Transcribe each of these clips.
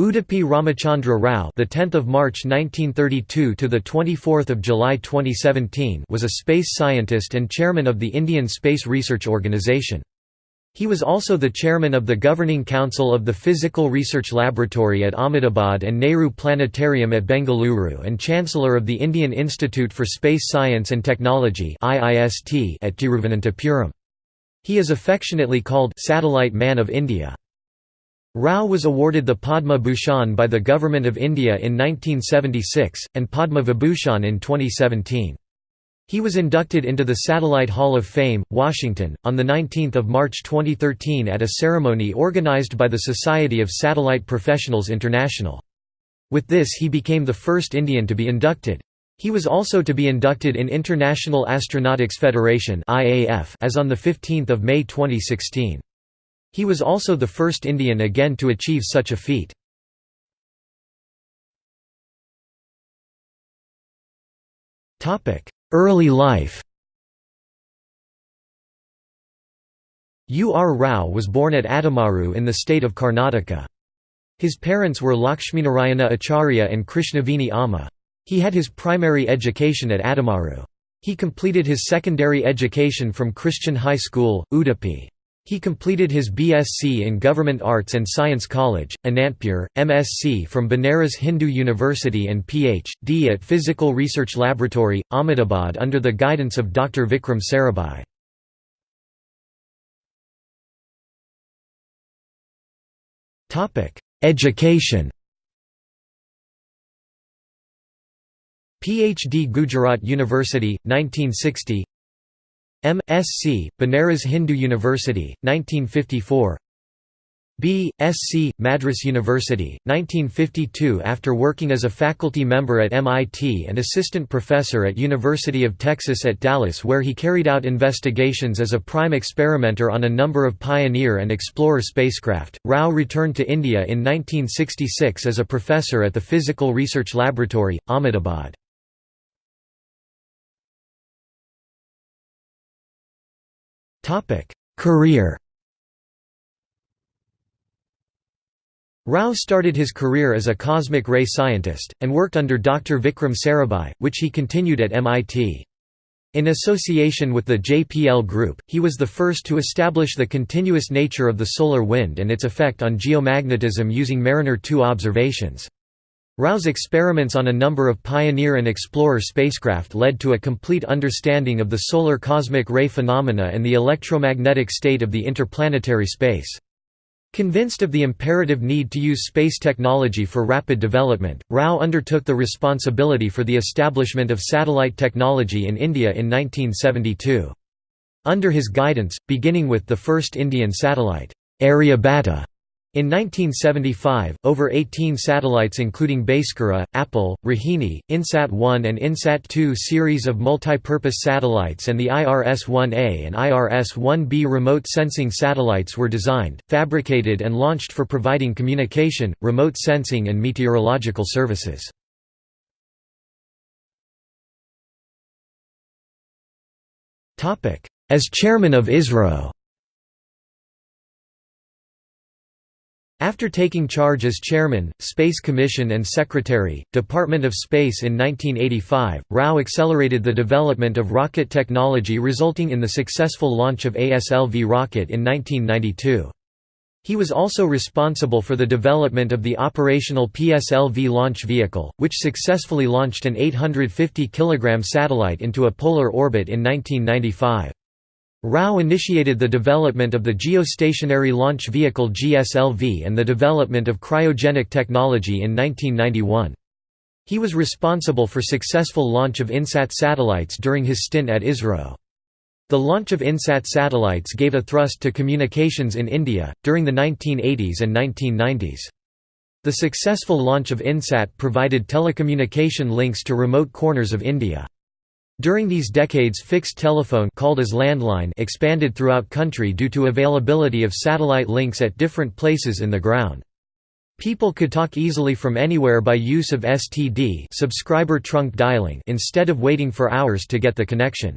Udupi Ramachandra Rao, the 10th of March 1932 to the 24th of July 2017, was a space scientist and chairman of the Indian Space Research Organisation. He was also the chairman of the Governing Council of the Physical Research Laboratory at Ahmedabad and Nehru Planetarium at Bengaluru and Chancellor of the Indian Institute for Space Science and Technology at Tiruvananthapuram. He is affectionately called Satellite Man of India. Rao was awarded the Padma Bhushan by the Government of India in 1976, and Padma Vibhushan in 2017. He was inducted into the Satellite Hall of Fame, Washington, on 19 March 2013 at a ceremony organized by the Society of Satellite Professionals International. With this he became the first Indian to be inducted. He was also to be inducted in International Astronautics Federation as on 15 May 2016. He was also the first Indian again to achieve such a feat. Early life U. R. Rao was born at Adamaru in the state of Karnataka. His parents were Lakshminarayana Acharya and Krishnaveni Amma. He had his primary education at Adamaru. He completed his secondary education from Christian High School, Udupi. He completed his BSc in Government Arts and Science College, Anantpur, MSc from Banaras Hindu University and Ph.D. at Physical Research Laboratory, Ahmedabad under the guidance of Dr. Vikram Sarabhai. Education PhD Gujarat University, 1960 M.Sc., Banaras Hindu University, 1954 B.Sc., Madras University, 1952 After working as a faculty member at MIT and assistant professor at University of Texas at Dallas where he carried out investigations as a prime experimenter on a number of Pioneer and Explorer spacecraft, Rao returned to India in 1966 as a professor at the Physical Research Laboratory, Ahmedabad. Career Rao started his career as a cosmic ray scientist, and worked under Dr. Vikram Sarabhai, which he continued at MIT. In association with the JPL Group, he was the first to establish the continuous nature of the solar wind and its effect on geomagnetism using Mariner 2 observations. Rao's experiments on a number of Pioneer and Explorer spacecraft led to a complete understanding of the solar cosmic ray phenomena and the electromagnetic state of the interplanetary space. Convinced of the imperative need to use space technology for rapid development, Rao undertook the responsibility for the establishment of satellite technology in India in 1972. Under his guidance, beginning with the first Indian satellite, Aryabhata, in 1975, over 18 satellites including Bhaskara, Apple, Rohini, INSAT-1 and INSAT-2 series of multipurpose satellites and the IRS-1A and IRS-1B remote sensing satellites were designed, fabricated and launched for providing communication, remote sensing and meteorological services. As chairman of ISRO After taking charge as chairman, Space Commission and secretary, Department of Space in 1985, Rao accelerated the development of rocket technology resulting in the successful launch of ASLV rocket in 1992. He was also responsible for the development of the operational PSLV launch vehicle, which successfully launched an 850 kg satellite into a polar orbit in 1995. Rao initiated the development of the Geostationary Launch Vehicle GSLV and the development of cryogenic technology in 1991. He was responsible for successful launch of INSAT satellites during his stint at ISRO. The launch of INSAT satellites gave a thrust to communications in India, during the 1980s and 1990s. The successful launch of INSAT provided telecommunication links to remote corners of India. During these decades fixed telephone called as landline expanded throughout country due to availability of satellite links at different places in the ground. People could talk easily from anywhere by use of STD subscriber trunk dialing instead of waiting for hours to get the connection.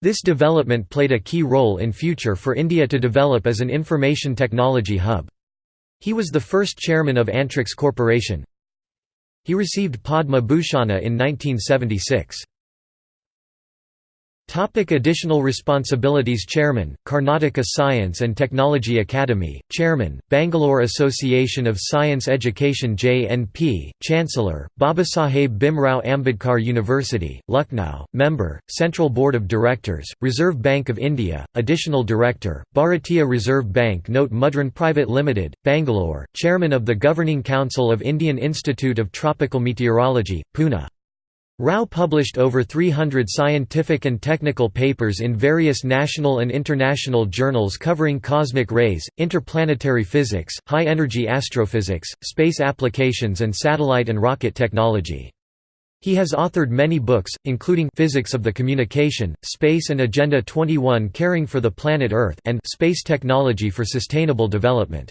This development played a key role in future for India to develop as an information technology hub. He was the first chairman of Antrix Corporation. He received Padma Bhushana in 1976. Topic additional responsibilities Chairman, Karnataka Science and Technology Academy, Chairman, Bangalore Association of Science Education JNP, Chancellor, Babasaheb Bhimrao Ambedkar University, Lucknow, Member, Central Board of Directors, Reserve Bank of India, Additional Director, Bharatiya Reserve Bank Note Mudran Private Limited, Bangalore, Chairman of the Governing Council of Indian Institute of Tropical Meteorology, Pune. Rao published over 300 scientific and technical papers in various national and international journals covering cosmic rays, interplanetary physics, high-energy astrophysics, space applications and satellite and rocket technology. He has authored many books, including Physics of the Communication, Space and Agenda 21 Caring for the Planet Earth and Space Technology for Sustainable Development.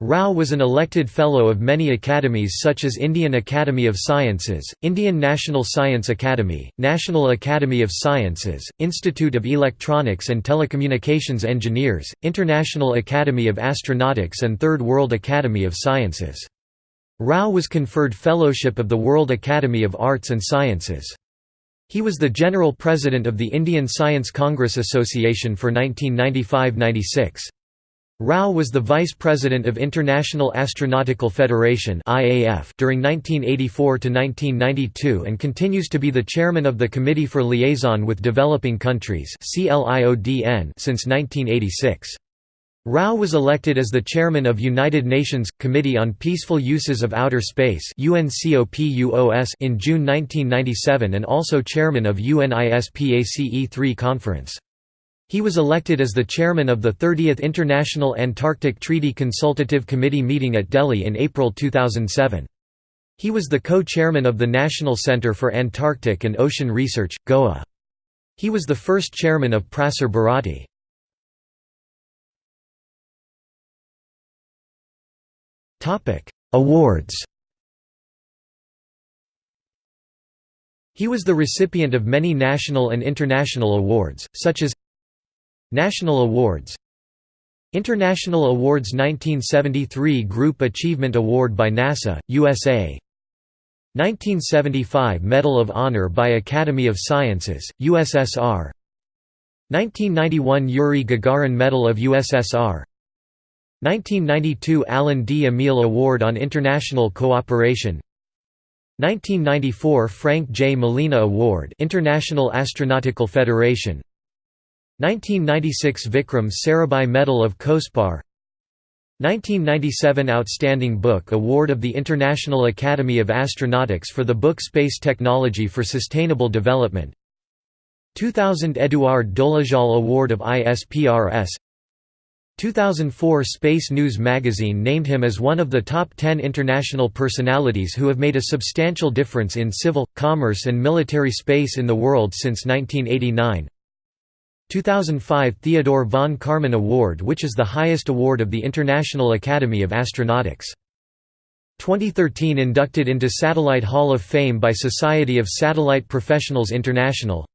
Rao was an elected Fellow of many academies such as Indian Academy of Sciences, Indian National Science Academy, National Academy of Sciences, Institute of Electronics and Telecommunications Engineers, International Academy of Astronautics and Third World Academy of Sciences. Rao was conferred Fellowship of the World Academy of Arts and Sciences. He was the General President of the Indian Science Congress Association for 1995–96. Rao was the vice president of International Astronautical Federation (IAF) during 1984 to 1992 and continues to be the chairman of the Committee for Liaison with Developing Countries since 1986. Rao was elected as the chairman of United Nations Committee on Peaceful Uses of Outer Space in June 1997 and also chairman of UNISPACE 3 conference. He was elected as the chairman of the 30th International Antarctic Treaty Consultative Committee meeting at Delhi in April 2007. He was the co-chairman of the National Centre for Antarctic and Ocean Research, Goa. He was the first chairman of Prasar Bharati. Awards He was the recipient of many national and international awards, such as National Awards. International Awards 1973 Group Achievement Award by NASA, USA 1975 Medal of Honor by Academy of Sciences, USSR 1991 Yuri Gagarin Medal of USSR 1992 Allan D. Emil Award on International Cooperation. 1994 Frank J. Molina Award International Astronautical Federation 1996 Vikram Sarabhai Medal of COSPAR 1997 Outstanding Book Award of the International Academy of Astronautics for the book Space Technology for Sustainable Development 2000 Eduard Dolezal Award of ISPRS 2004 Space News magazine named him as one of the top 10 international personalities who have made a substantial difference in civil, commerce and military space in the world since 1989 2005 Theodore von Karman Award which is the highest award of the International Academy of Astronautics. 2013 inducted into Satellite Hall of Fame by Society of Satellite Professionals International.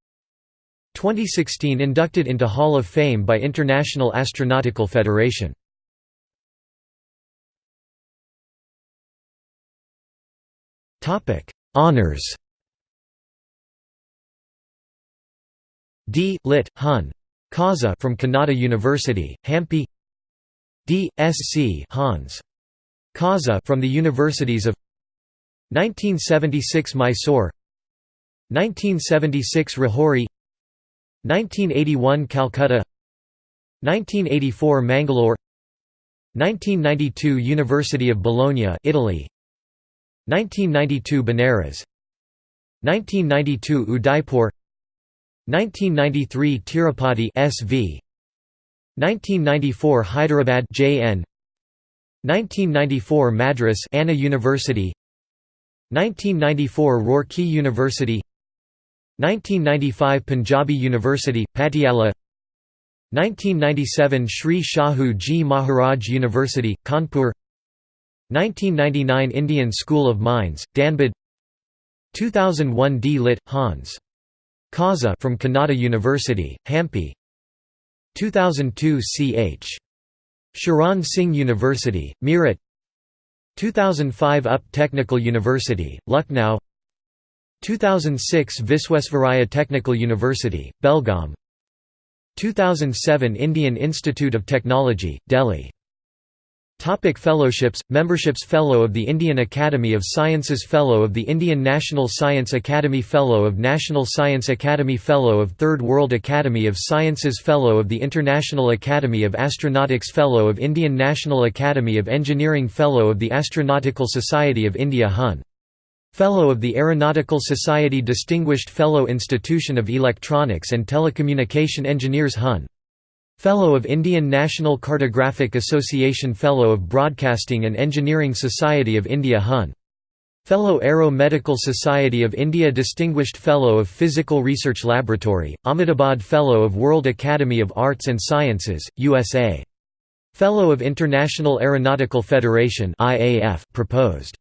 2016 inducted into Hall of Fame by International Astronautical Federation. Honours D. Lit. Hun. Causa from Kannada University, Hampi D. Sc. Hans. Causa from the Universities of 1976 Mysore 1976 Rahuri 1981 Calcutta 1984 Mangalore 1992 University of Bologna Italy 1992 Benares 1992 Udaipur 1993 Tirupati SV 1994 Hyderabad JN 1994 Madras Anna University 1994 Roorkee University 1995 Punjabi University Patiala 1997 Sri Shahu Ji Maharaj University Kanpur 1999 Indian School of Mines Dhanbad 2001 D. Lit. Hans Causa from Kannada University, Hampi. 2002 Ch. Charan Singh University, Meerut. 2005 UP Technical University, Lucknow. 2006 Visvesvaraya Technical University, Belgaum. 2007 Indian Institute of Technology, Delhi Topic fellowships Memberships Fellow of the Indian Academy of Sciences Fellow of the Indian National Science Academy Fellow of National Science Academy Fellow of Third World Academy of Sciences Fellow of the International Academy of Astronautics Fellow of Indian National Academy of Engineering Fellow of the Astronautical Society of India Hun Fellow of the Aeronautical Society Distinguished Fellow Institution of Electronics and Telecommunication Engineers Hun. Fellow of Indian National Cartographic Association Fellow of Broadcasting and Engineering Society of India Hun. Fellow Aero Medical Society of India Distinguished Fellow of Physical Research Laboratory, Ahmedabad Fellow of World Academy of Arts and Sciences, USA. Fellow of International Aeronautical Federation IAF proposed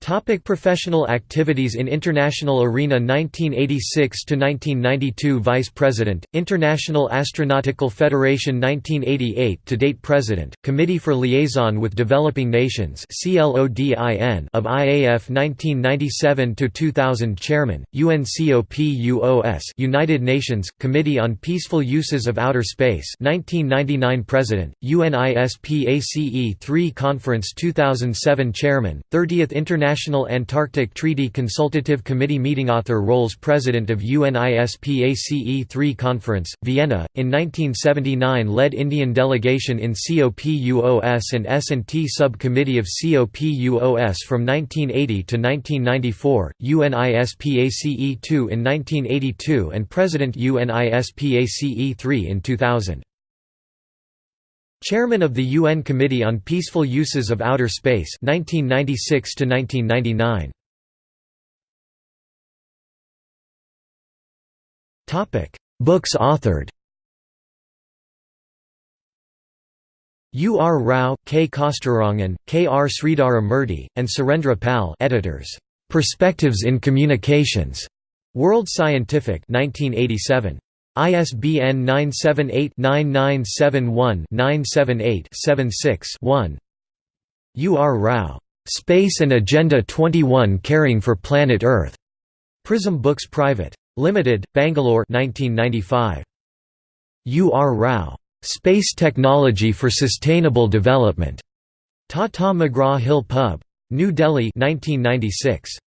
Topic professional activities In international arena 1986–1992 Vice President, International Astronautical Federation 1988 to date President, Committee for Liaison with Developing Nations of IAF 1997–2000 Chairman, UNCOPUOS United Nations, Committee on Peaceful Uses of Outer Space 1999 President, UNISPACE 3 Conference 2007 Chairman, 30th International International Antarctic Treaty Consultative Committee Meeting Author roles President of UNISPACE 3 Conference, Vienna, in 1979 led Indian delegation in COPUOS and S&T Subcommittee of COPUOS from 1980 to 1994, UNISPACE 2 in 1982 and President UNISPACE 3 in 2000. Chairman of the UN Committee on Peaceful Uses of Outer Space 1996 to 1999 Topic Books authored U. R. Rao, K. Kasturirangan, K. R. Sridhara Murty, and Surendra Pal editors. Perspectives in Communications. World Scientific 1987. ISBN 978-9971-978-76-1 U. R. Rao. Space and Agenda 21 Caring for Planet Earth. Prism Books Private. Limited, Bangalore 1995. U. R. Rao. Space Technology for Sustainable Development. Tata McGraw-Hill Pub. New Delhi 1996.